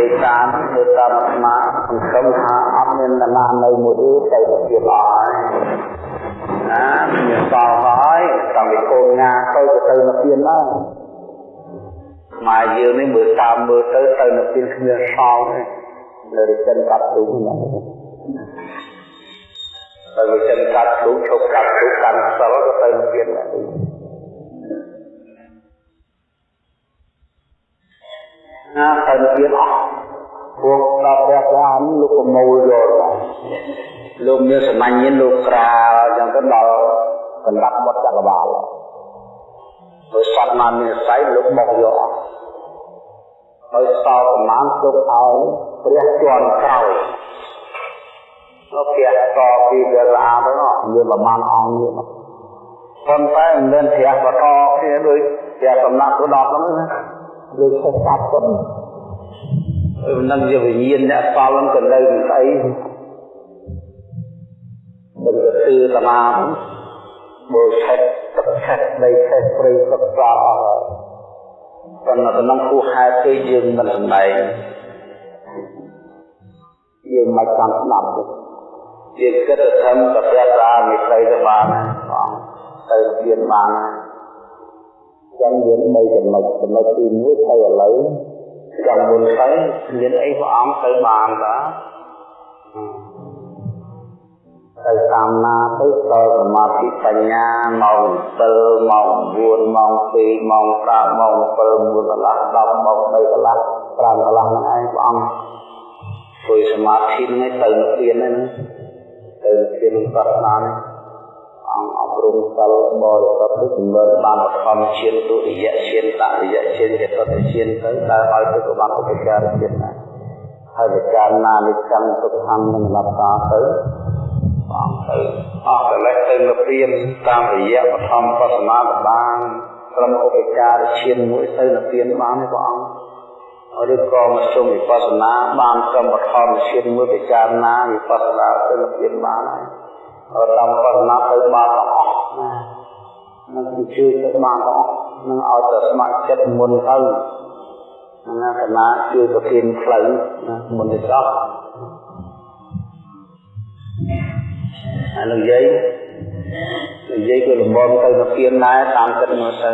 យាយតាមធ្វើតាមអាត្មាសង្ឃឹមថាអត់មាននរណានៅមួយទេទៅទៀតអស់ហើយណាមានសល់ហើយតាំងពីកូនងាទៅទៅទៅនៅទៀតដែរមកយើងនេះមើលតាមមើលទៅទៅនៅទៀតគ្មានសល់ទេនៅរិចិនកាត់ទូហ្នឹងទៅរិចិនកាត់ទូឈប់កាត់ទូកាន់សិលក៏ទៅនៅទៀតដែ ណាទៅទៀតអស់ពួកដល់ព្រះប្រាមលោកប្រមូលយកលោកមានសមាញ់លោកក្រាលអញ្ចឹងទៅដល់កណ្ដាប់បុតចក្រវាលដោយសត្វមាននិស័យលោកមកយកអស់ហើយសល់ប្រមាណទុកឲ្យព្រះជាន់ក្រោយលោកព្រះតពីវាឡាទៅមានប្រមាណអង្គនេះប៉ុន្តែមិនមានព្រះបតគ្នាដូចព្រះសំណាក់ទៅដល់ហ្នឹងណា ដូចខុសកាត់ទៅនឹងជាវិញ្ញាណអ្នកសល់នឹងទៅនៅស្អីមិនទៅគឺតាមាបើឆែកទឹកឆែកដីឆែកព្រៃទឹកស្លាអស់ហើយប៉ុន្តែក្នុងគូហេតុគឺយើងមិនសម្ដែងយើងមិនតាមស្ដាប់ទេយើងគិតទៅធំទៅព្រះសាមិស្រីទៅបានបងទៅទៀតបាន ចឹងយើងបីចំណុចចំណុចទី1ទៅឥឡូវចង់មុនទៅមានអីព្រះអង្គទៅបានតាទៅតាមណាទៅដល់សមាធិបញ្ញាម៉ោង7ម៉ោង9ម៉ោង2ម៉ោង5ម៉ោង7មួយកន្លះ10ម៉ោង3កន្លះ5កន្លះហ្នឹងឯងព្រះអង្គធ្វើសមាធិហ្នឹងទៅនិព្វានហ្នឹងទៅនិព្វានសាសនាហ្នឹងអង្គអប់រំសិលបរិសុទ្ធនេះជំនឿបានបឋមឈានទុតិយឈានតតិយឈានចតុតឈានទៅដែលឲ្យទៅក៏បានឧបការឈានដែរហើយវិចារណានិកម្មទុក្ខំនឹងលប់តាទៅបងទៅអស់កលេសទៅនិព្វានតាមរយៈបឋមបសមាបានត្រឹមឧបការឈានមួយទៅនិព្វានបានទេព្រះអង្គឬក៏មកជុំវិបស្សនាបានត្រឹមបឋមឈានមួយពិចារណាវិបស្សនាទៅនិព្វានបានហើយហើយតាមបរណាទៅបានទាំងអស់ ណានឹងជួយទៅបានទាំងអស់នឹងឲ្យតែស្ម័គ្រចិត្តមុនទៅណាកណាជួយប្រធានផ្លូវណាមុនទៅចប់ហើយលោកយាយលោកយាយក៏លំមទៅប្រធានដែរតាមចិត្តមកទៅ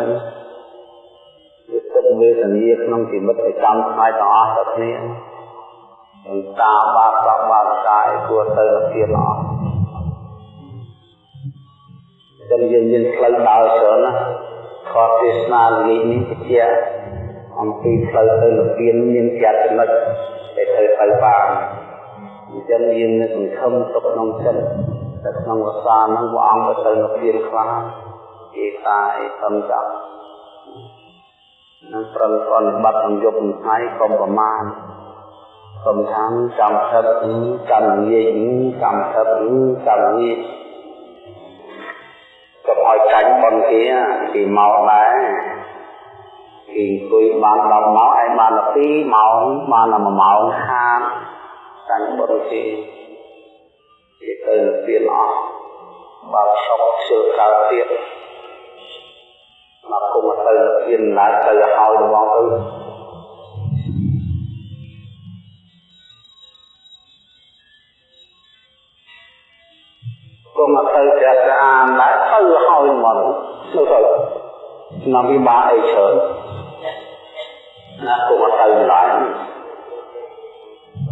វាទឹកវេទនាក្នុងជីវិតប្រចាំថ្ងៃទាំងអស់ទៅគ្នាតាបាបបាបកាយគួរទៅប្រធានអស់ ចឹងយើងមានផ្លូវដើរច្រើនណាខតទេសនាល្ងាចនេះជាអំពីផ្លូវទៅនិព្វានមានជាចំណុចដែលត្រូវទៅបានអញ្ចឹងយើងនឹងសង្ឃឹមទុកក្នុងចិត្តតែក្នុងវសាហ្នឹងព្រះអង្គទៅនិព្វានខ្លះគេតាអីសំចាប់នឹងប្រឹងប្រន់បាត់នឹងយប់ថ្ងៃកុំប្រមាណសំខាន់ចាំថឹកចាំនិយាយចាំថឹកចាំនិយាយកុំ ឲ្យចាញ់ប៉ុនគេគេមកដែរគេអង្គុយបាន10ម៉ោងឯងបាន12ម៉ោងបាន1ម៉ោងខាតចាញ់ប៉ុនគេគេទៅពៀនអស់បើសុកជឿកើតទៀតមកគុំទៅពៀនឡើងទៅឲ្យរបស់ទៅក៏មកទៅព្រះស្អានដែរទៅហើយមកនោះទៅឆ្នាំវិបាកអីច្រើនណាក៏មកទៅឡើង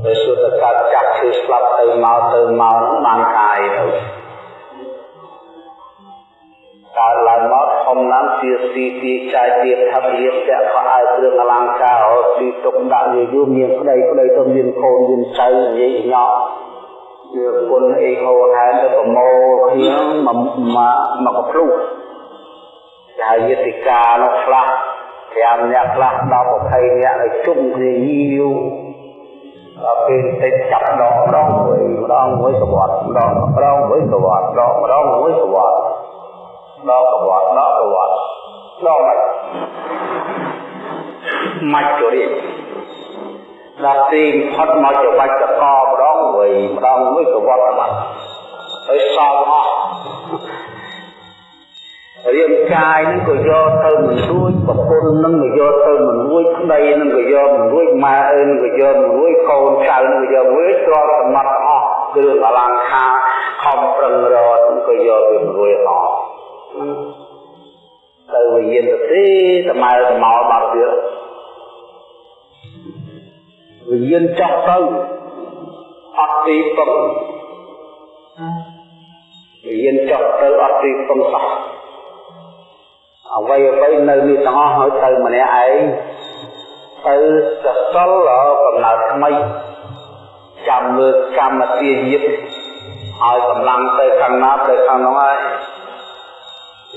ពេលសុទ្ធកាត់ចាក់ឈឺស្លាប់ទៅមកទៅមកបានកាយទៅកើតឡើងមកធំឡើងជាស៊ីទីចាយទៀតថារៀបចាក់ខោអាវគ្រឿងអលង្ការអត់ទីទុកដាក់យូរមានប្តីប្តីទៅមានកូនមានចៅនិយាយញ៉ោវាគុណអីហោហែនទៅប្រមូលគ្នាមកមកកភ្លុ កចាយយតិកានោះខ្លះ5នាក់ខ្លះ10 20នាក់ឲ្យជុំគ្នាយីយូដល់ពេលតិចចាប់ដងម្ដងមួយម្ដងមួយសវត្តម្ដងម្ដងមួយសវត្តម្ដងម្ដងមួយសវត្ដដល់សវត្ដដល់សវត្ដដល់មិនមកជរិយដល់ទីផុតមកជាបាច់តកម្ដងមួយម្ដងមួយសវត្ដបាត់ហើយសល់អស់រាង កាយនឹងក៏យកទៅមិនរួចប្រពន្ធនឹងក៏យកទៅមិនរួចដីនឹងក៏យកមិនរួចម៉ែអើនឹងក៏យកមិនរួចកូនចៅនឹងក៏យករួចទ្រព្យសម្បត្តិអស់គ្រឿងអលង្ការខំប្រឹងរត់ក៏យកវាមិនរួចអស់ទៅវិញ្ញាណទៅទេត្មៅត្មោបាត់ទៀតវិញ្ញាណចោះទៅអត់ទីពឹងវិញ្ញាណចោះទៅអត់ទីពឹងសោះ អ្វីអ្វីនៅនេះទាំងអស់ហើយទៅម្នាក់ឯងទៅសសលកំណើតថ្មីចាំមើលកម្មទាញាតឲ្យកម្លាំងទៅខាងណាទៅខាងនោះហើយ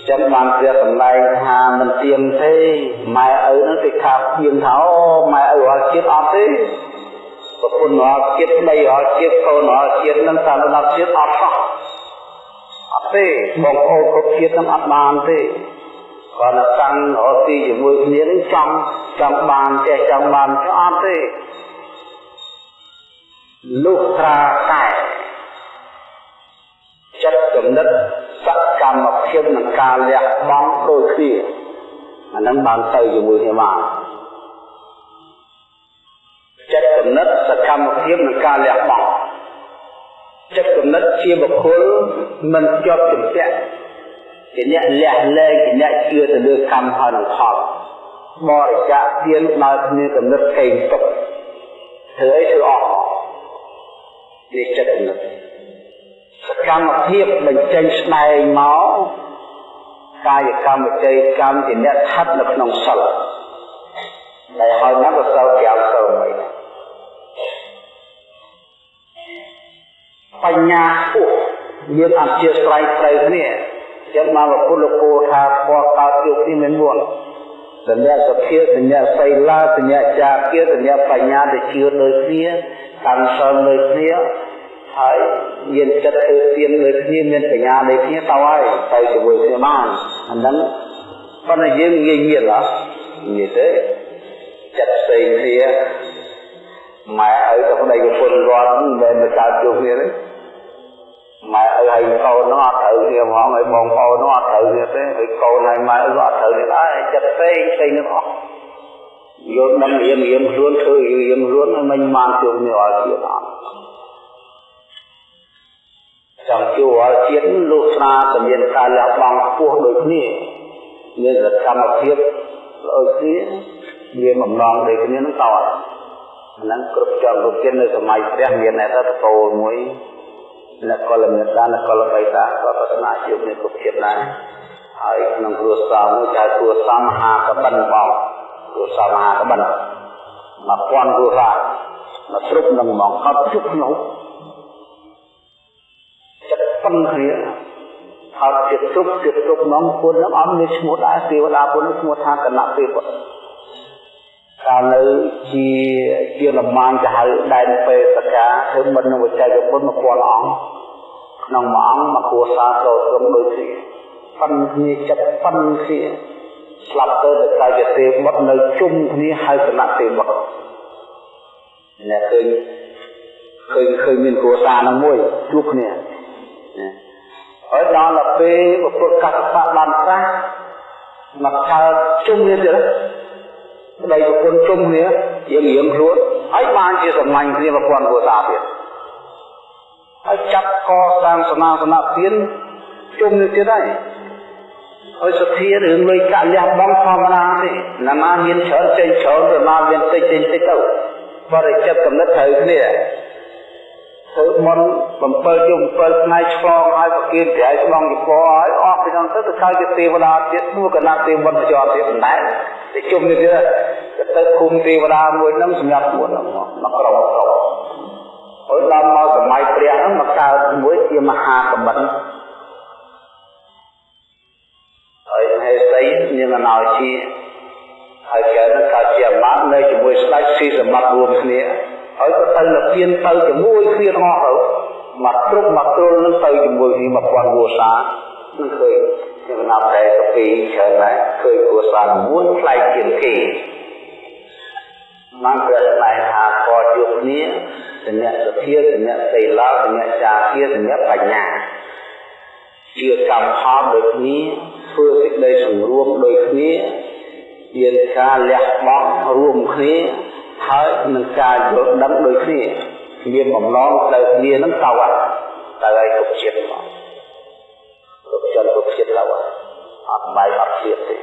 ចឹងបានព្រះសម្ដែងថាមិនទៀងទេម៉ែឪនឹងគេខាប់ទៀងថាអូម៉ែឪអត់ជាតិអត់ទេប្រពន្ធអត់ជាតិដីអត់ជាតិកូនអត់ជាតិនឹងតាមដល់ជាតិអត់សោះអត់ទេបងប្អូនគ្រប់ជាតិនឹងអត់បានទេ គាត់ទៅតាំងរកទីជាមួយគ្នានឹងចង់ចង់បានចេះចង់បានអត់ទេលុះត្រាតែចិត្តគំនិតសកម្មភាពនឹងការលះបង់ដូចគ្នាអានឹងបានទៅជាមួយគ្នាបានចិត្តគំនិតសកម្មភាពនឹងការលះបង់ចិត្តគំនិតជាបុគ្គលមិនជាប់ជំពាក់ ជាអ្នកលះលែងជាអ្នកជឿទៅលើកម្មហើយនឹងផលបរិច្ចាគទានដោយគ្នាគំនិតកេងទុកធ្វើអីធ្វើអស់ជាចិត្តគំនិតសកម្មភាពបញ្ចេញស្ដែងមកកាយកម្មវិច័យកម្មជាអ្នកស្ថិតនៅក្នុងសិលដែលហើយណាក៏សិល5សិលមិនបញ្ញាពុះមានអធិស្ស្រ័យត្រូវគ្នា ចឹងមកពុទ្ធលោកថាពណ៌កើតជួបគ្នាមានមួនសញ្ញាសភាសញ្ញាសីលាសញ្ញាចាគាសញ្ញាបញ្ញាដែលជឿដូចគ្នាកម្មសិលដូចគ្នាហើយមានចិត្តធ្វើទៀនដូចគ្នាមានបញ្ញាដូចគ្នាទៅហើយទៅជាមួយគ្នាបានអាហ្នឹងប៉ុន្តែយើងងាយងាយហ៎ងាយទេចិត្តផ្សេងគ្នាម៉ែឲ្យទៅប្តីប្រពន្ធគាត់មិនមែនទៅកើតជួបគ្នាទេ ម៉ែឲ្យហើយកូននោះអត់ត្រូវគ្នាហ្មងឲ្យបងប្អូននោះអត់ត្រូវគ្នាទេហើយកូនឲ្យម៉ែឲ្យអត់ត្រូវគ្នាដែរចិត្តផ្សេងផ្សេងនឹងអស់យល់ដឹងរៀងរៀងខ្លួនធ្វើរៀងខ្លួនមិនបានជួបគ្នាអត់ទៀតអត់ចង់ជួបជាតិលោកស្រាក៏មានការលះបង់ខ្ពស់ដូចគ្នាមានសកម្មភាពដូចគ្នាមានបំណងដូចគ្នានឹងតើហ្នឹងគ្រប់ចំគ្រប់ជាតិនៅសម័យព្រះមានតែតកោមួយ នគរមេតានគរបៃតាក៏ប្រស្នាជួបនេះគ្រប់ជាតិដែរហើយក្នុងគ្រួសារមួយចៅគ្រួសារមហាកបិនបងគ្រួសារមហាកបិនមកពាន់គ្រួសារមកស្រុកនឹងមកអត់ជុកខ្ញុំចិត្តពឹងគ្នាហើយជាទុកជាទុកនំពុននឹងអត់មានឈ្មោះដែរទេវតាពុនឈ្មោះថាកណពេពុទ្ធ កាលនៅជាជាលំមានទៅហៅដែនពេសកាធ្វើមិននឹងវិច័យពុទ្ធមកពាល់អង្គក្នុងមួយអង្គមកគួរសារចូលត្រឹមដូចគ្នាប៉ិនគ្នាចិត្តប៉ិនគ្នាស្លាប់ទៅទៅកាយទេបុត្រនៅជុំគ្នាហៅគណៈទេបុត្រអ្នកឃើញឃើញឃើញមានគ្រួសារនឹងមួយជួបគ្នាហើយដល់ទៅពេលពុទ្ធកសបៈបានត្រាស់មកថាជុំគ្នាទៀត ប្តីប្រពន្ធជុំគ្នាយើងរៀងខ្លួនហើយបានជាសម្លាញ់គ្នាប្រព័ន្ធគ្រួសារទៀតហើយចាប់កសាងសមាសនៈទានជុំនេះទៀតហើយហើយសទ្ធារឿងលុយកាក់លះបង់ធម្មតាទេណានាមានច្រើនចេញច្រើនទៅណាមានតិចចេញតិចទៅបរិចិត្តកំណត់ត្រូវគ្នា ធ្វើមន់7យប់7ថ្ងៃឆ្លងហើយប្រគិនត្រៃស្បង់ជីពហើយអស់ពីនោះទៅទៅកើតជាទេវតាទៀតមួយកណាទេវតាជាប់ទៀតមិនដែរទៅជុំនេះទៀតទៅគុំទេវតាមួយហ្នឹងសម្រាប់មួយហ្នឹងមកក្រុមក្រុមហើយដល់មកសម័យព្រះហ្នឹងមកកើតមួយជាមហាកបិនហើយហេសីនាងអណោជាហើយកើតកើតជាអាមាត្យនៅជាមួយស្ដេចស៊ីសម្បត្តិរួមគ្នា ហើយក៏ទៅនិព្វានទៅជាមួយគ្នាទាំងអស់ទៅមកគ្រប់មកទ្រុលនឹងទៅជាមួយគ្នា1000គួសានឹងឃើញខ្ញុំណាប់តែកាពីច្រើនដែរឃើញគួសាមួយផ្លែកជាងគេបានព្រះស្ដែងថាកជួបគ្នាសញ្ញាសភាសញ្ញាសីឡាសញ្ញាចាគាសញ្ញាបញ្ញាជាកម្មផលដូចគ្នាធ្វើសេចក្តីសង្រួមដូចគ្នាមានការលះបង់រួមគ្នា ហើយនឹងការយល់ដឹងដូចគ្នាមានបំណងទៅគ្នានឹងទៅហើយទៅឲ្យគ្រប់ជាតិមកគ្រប់ជនគ្រប់ជាតិទៅហើយអត់បាយអត់ជាតិទេ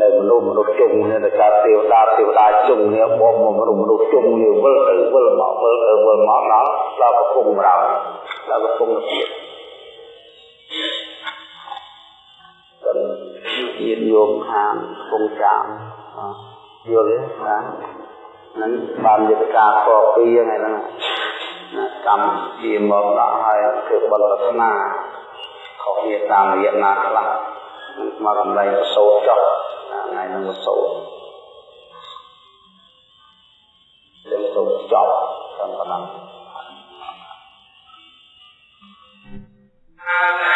នៅមនុស្សមនុស្សជុំនេះតែការទេវតាទេវតាជុំនេះបងមនុស្សមនុស្សជុំនេះវិលទៅវិលមកវិលទៅវិលមកដល់ដល់កំពុងរោដល់កំពុងទៀតទៅញាតញោមខាងកំពុងចាម យល់ទេណាហ្នឹងបានយុទ្ធការកពីហ្នឹងឯងណាកម្មជាមកដល់ហើយធ្វើបលរស្នាខុសគ្នាតាមរយៈណាខ្លះមករំលែងប្រសូតចុះថ្ងៃហ្នឹងប្រសូតយើងសូមចប់តាមប៉ុណ្ណឹង Amen.